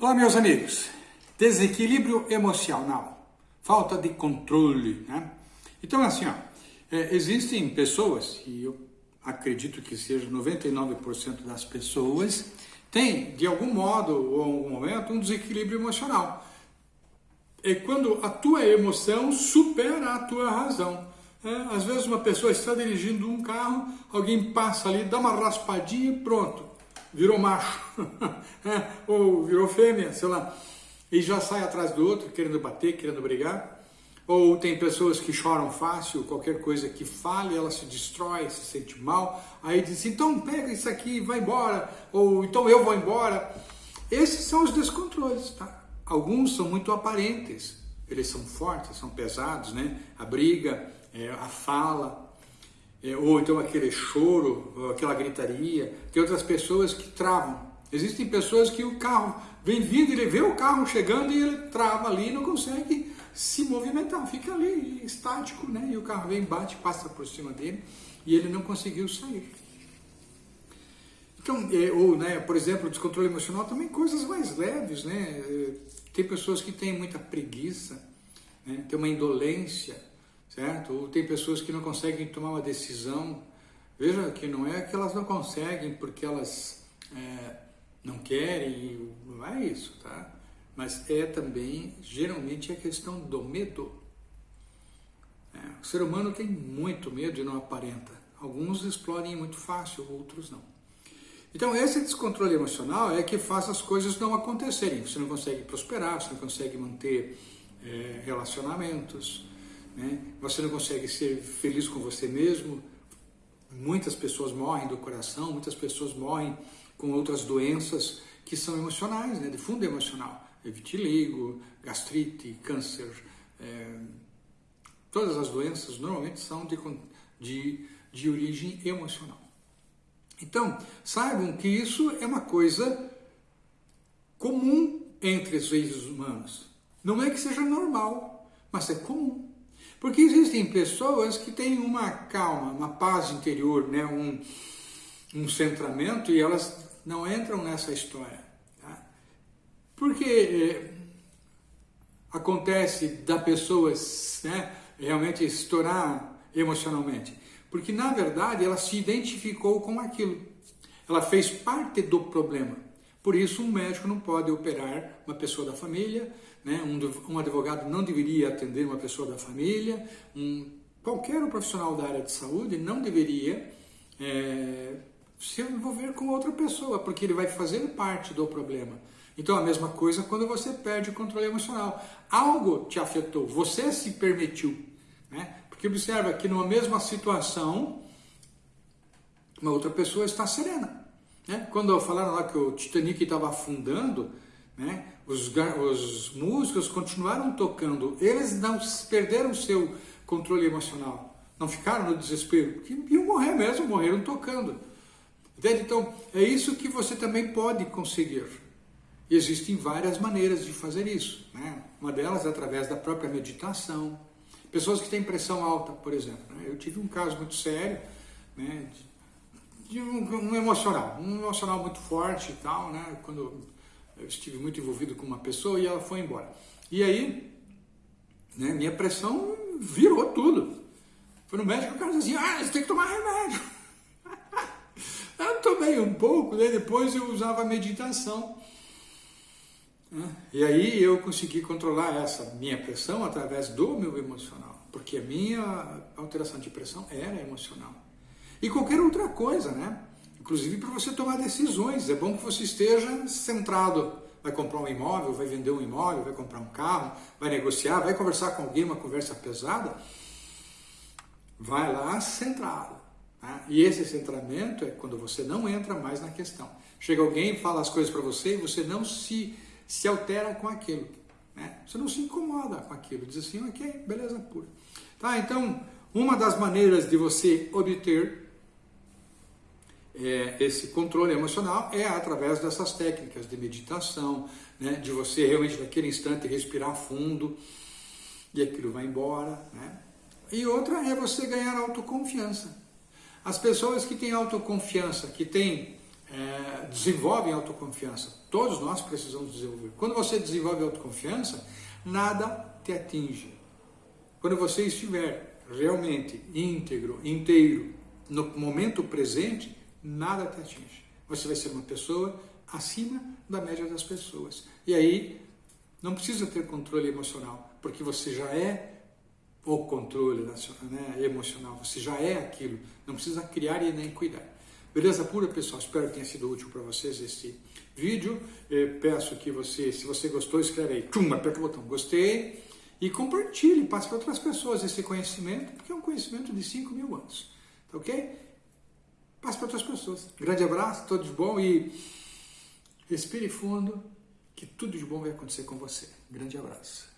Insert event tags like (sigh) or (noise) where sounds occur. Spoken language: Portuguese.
Olá, meus amigos. Desequilíbrio emocional, falta de controle, né? Então, assim, ó, é, existem pessoas, e eu acredito que seja 99% das pessoas, tem, de algum modo ou algum momento, um desequilíbrio emocional. É quando a tua emoção supera a tua razão. É, às vezes uma pessoa está dirigindo um carro, alguém passa ali, dá uma raspadinha e pronto virou macho, (laughs) é, ou virou fêmea, sei lá, e já sai atrás do outro, querendo bater, querendo brigar. Ou tem pessoas que choram fácil, qualquer coisa que fale, ela se destrói, se sente mal. Aí diz, então pega isso aqui e vai embora, ou então eu vou embora. Esses são os descontroles, tá? Alguns são muito aparentes, eles são fortes, são pesados, né? A briga, é, a fala, ou então aquele choro, aquela gritaria. Tem outras pessoas que travam. Existem pessoas que o carro vem vindo, ele vê o carro chegando e ele trava ali e não consegue se movimentar, fica ali estático, né? E o carro vem, bate, passa por cima dele e ele não conseguiu sair. Então, é, ou, né, por exemplo, descontrole emocional também coisas mais leves, né? É, tem pessoas que têm muita preguiça, né? tem uma indolência, certo? Ou tem pessoas que não conseguem tomar uma decisão. Veja que não é que elas não conseguem porque elas é, não querem, não é isso, tá? Mas é também, geralmente, a questão do medo. É, o ser humano tem muito medo e não aparenta. Alguns explodem muito fácil, outros não. Então, esse descontrole emocional é que faz as coisas não acontecerem. Você não consegue prosperar, você não consegue manter é, relacionamentos, né? você não consegue ser feliz com você mesmo. Muitas pessoas morrem do coração, muitas pessoas morrem com outras doenças que são emocionais, né? de fundo emocional. É vitiligo, gastrite, câncer, é... todas as doenças normalmente são de, de, de origem emocional. Então, saibam que isso é uma coisa comum entre os seres humanos. Não é que seja normal, mas é comum. Porque existem pessoas que têm uma calma, uma paz interior, né? um, um centramento e elas não entram nessa história. Tá? Porque é, acontece da pessoa né, realmente estourar emocionalmente? Porque na verdade ela se identificou com aquilo. Ela fez parte do problema. Por isso um médico não pode operar uma pessoa da família, né? um, um advogado não deveria atender uma pessoa da família, um, qualquer profissional da área de saúde não deveria é, se envolver com outra pessoa, porque ele vai fazer parte do problema. Então a mesma coisa quando você perde o controle emocional. Algo te afetou, você se permitiu. Né? Porque observa que numa mesma situação, uma outra pessoa está serena. Né? Quando falaram lá que o Titanic estava afundando, né? Os, os músicos continuaram tocando, eles não perderam seu controle emocional, não ficaram no desespero, porque iam morrer mesmo, morreram tocando. Entende? Então, é isso que você também pode conseguir. Existem várias maneiras de fazer isso. Né? Uma delas é através da própria meditação. Pessoas que têm pressão alta, por exemplo. Né? Eu tive um caso muito sério, né? Um, um, emocional, um emocional muito forte e tal, né? quando eu estive muito envolvido com uma pessoa e ela foi embora. E aí, né, minha pressão virou tudo. Foi no médico, o cara dizia assim, ah, você tem que tomar remédio. (laughs) eu tomei um pouco, né, depois eu usava meditação. Né? E aí eu consegui controlar essa minha pressão através do meu emocional, porque a minha alteração de pressão era emocional. E qualquer outra coisa, né? inclusive para você tomar decisões. É bom que você esteja centrado. Vai comprar um imóvel, vai vender um imóvel, vai comprar um carro, vai negociar, vai conversar com alguém, uma conversa pesada. Vai lá centrado. Tá? E esse centramento é quando você não entra mais na questão. Chega alguém, fala as coisas para você e você não se, se altera com aquilo. Né? Você não se incomoda com aquilo. Diz assim, ok, beleza pura. Tá, então, uma das maneiras de você obter é, esse controle emocional é através dessas técnicas de meditação, né, de você realmente naquele instante respirar fundo e aquilo vai embora. Né? E outra é você ganhar autoconfiança. As pessoas que têm autoconfiança, que têm é, desenvolvem autoconfiança. Todos nós precisamos desenvolver. Quando você desenvolve autoconfiança, nada te atinge. Quando você estiver realmente íntegro, inteiro, no momento presente, nada te atinge. Você vai ser uma pessoa acima da média das pessoas. E aí, não precisa ter controle emocional, porque você já é o controle né, emocional, você já é aquilo, não precisa criar e nem cuidar. Beleza pura, pessoal? Espero que tenha sido útil para vocês este vídeo. Eu peço que você, se você gostou, escreve aí, tchum, aperta o botão gostei e compartilhe, passe para outras pessoas esse conhecimento, porque é um conhecimento de 5 mil anos. Tá ok? Passe para outras pessoas. Grande abraço, tudo de bom e respire fundo, que tudo de bom vai acontecer com você. Grande abraço.